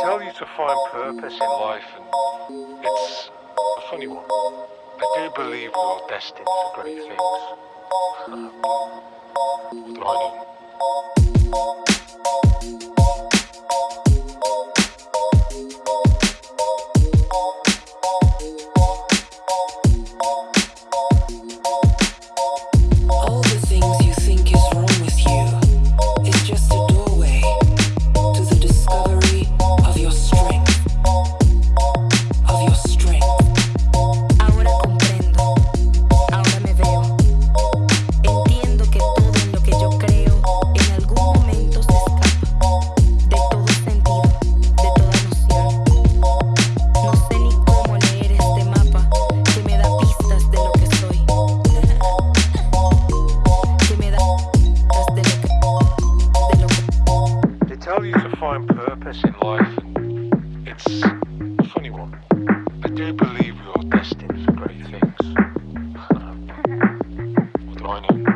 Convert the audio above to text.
tell you to find purpose in life, and it's a funny one. I do believe we're destined for great things. what do I? tell you to find purpose in life, and it's a funny one. I do believe we are destined for great things. what do I know?